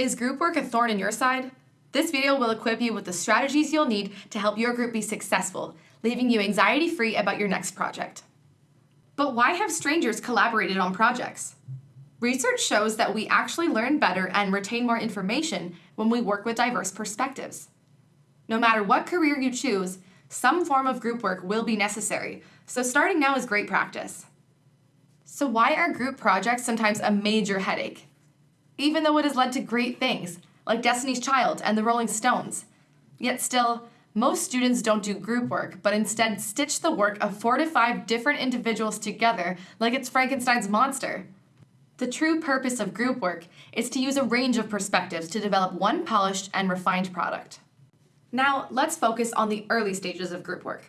Is group work a thorn in your side? This video will equip you with the strategies you'll need to help your group be successful, leaving you anxiety-free about your next project. But why have strangers collaborated on projects? Research shows that we actually learn better and retain more information when we work with diverse perspectives. No matter what career you choose, some form of group work will be necessary, so starting now is great practice. So why are group projects sometimes a major headache? Even though it has led to great things, like Destiny's Child and the Rolling Stones. Yet still, most students don't do group work, but instead stitch the work of four to five different individuals together like it's Frankenstein's monster. The true purpose of group work is to use a range of perspectives to develop one polished and refined product. Now, let's focus on the early stages of group work.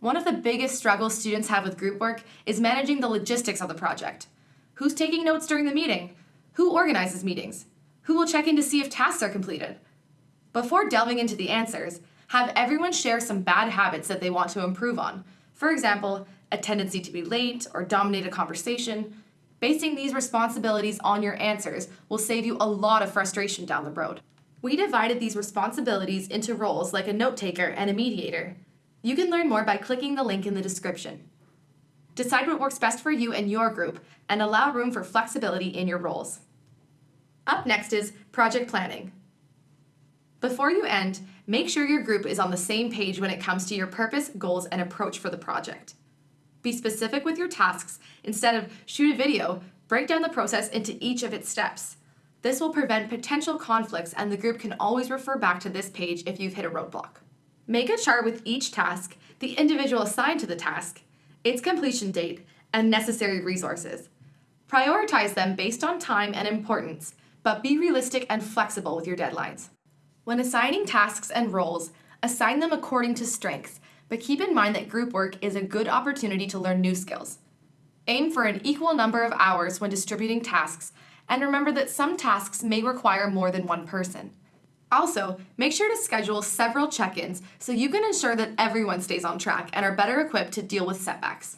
One of the biggest struggles students have with group work is managing the logistics of the project. Who's taking notes during the meeting? Who organizes meetings? Who will check in to see if tasks are completed? Before delving into the answers, have everyone share some bad habits that they want to improve on. For example, a tendency to be late or dominate a conversation. Basing these responsibilities on your answers will save you a lot of frustration down the road. We divided these responsibilities into roles like a note taker and a mediator. You can learn more by clicking the link in the description. Decide what works best for you and your group, and allow room for flexibility in your roles. Up next is project planning. Before you end, make sure your group is on the same page when it comes to your purpose, goals, and approach for the project. Be specific with your tasks. Instead of shoot a video, break down the process into each of its steps. This will prevent potential conflicts and the group can always refer back to this page if you've hit a roadblock. Make a chart with each task, the individual assigned to the task, its completion date, and necessary resources. Prioritize them based on time and importance, but be realistic and flexible with your deadlines. When assigning tasks and roles, assign them according to strengths, but keep in mind that group work is a good opportunity to learn new skills. Aim for an equal number of hours when distributing tasks, and remember that some tasks may require more than one person. Also, make sure to schedule several check-ins so you can ensure that everyone stays on track and are better equipped to deal with setbacks.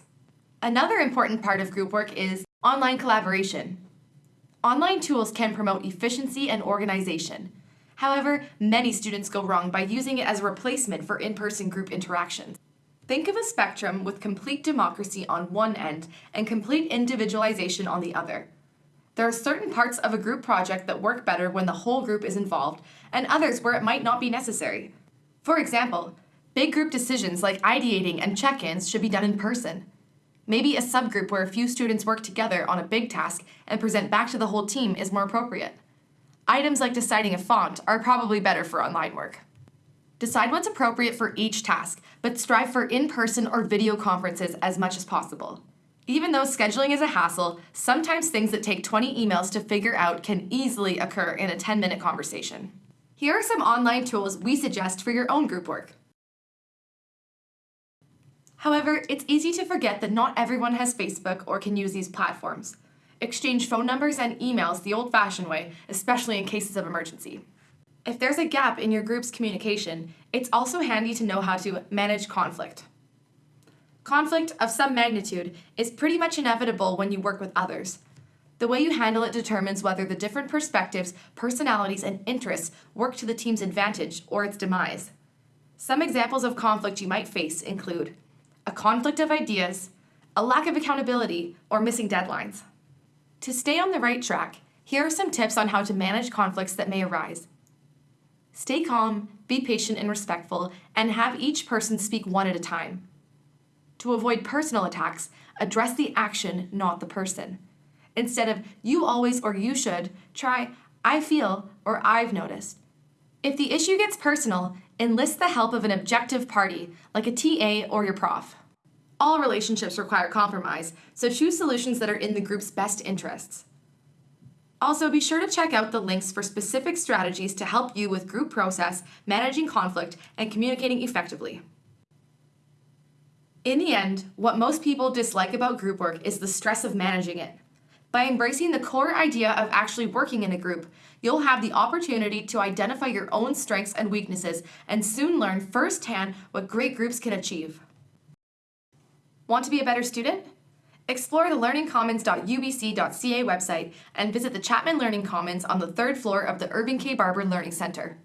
Another important part of group work is online collaboration. Online tools can promote efficiency and organization. However, many students go wrong by using it as a replacement for in-person group interactions. Think of a spectrum with complete democracy on one end and complete individualization on the other. There are certain parts of a group project that work better when the whole group is involved, and others where it might not be necessary. For example, big group decisions like ideating and check-ins should be done in person. Maybe a subgroup where a few students work together on a big task and present back to the whole team is more appropriate. Items like deciding a font are probably better for online work. Decide what's appropriate for each task, but strive for in-person or video conferences as much as possible. Even though scheduling is a hassle, sometimes things that take 20 emails to figure out can easily occur in a 10-minute conversation. Here are some online tools we suggest for your own group work. However, it's easy to forget that not everyone has Facebook or can use these platforms. Exchange phone numbers and emails the old-fashioned way, especially in cases of emergency. If there's a gap in your group's communication, it's also handy to know how to manage conflict. Conflict of some magnitude is pretty much inevitable when you work with others. The way you handle it determines whether the different perspectives, personalities, and interests work to the team's advantage or its demise. Some examples of conflict you might face include a conflict of ideas, a lack of accountability, or missing deadlines. To stay on the right track, here are some tips on how to manage conflicts that may arise. Stay calm, be patient and respectful, and have each person speak one at a time. To avoid personal attacks, address the action, not the person. Instead of you always or you should, try I feel or I've noticed. If the issue gets personal, enlist the help of an objective party, like a TA or your prof. All relationships require compromise, so choose solutions that are in the group's best interests. Also, be sure to check out the links for specific strategies to help you with group process, managing conflict, and communicating effectively. In the end, what most people dislike about group work is the stress of managing it. By embracing the core idea of actually working in a group, you'll have the opportunity to identify your own strengths and weaknesses and soon learn firsthand what great groups can achieve. Want to be a better student? Explore the learningcommons.ubc.ca website and visit the Chapman Learning Commons on the third floor of the Irving K. Barber Learning Center.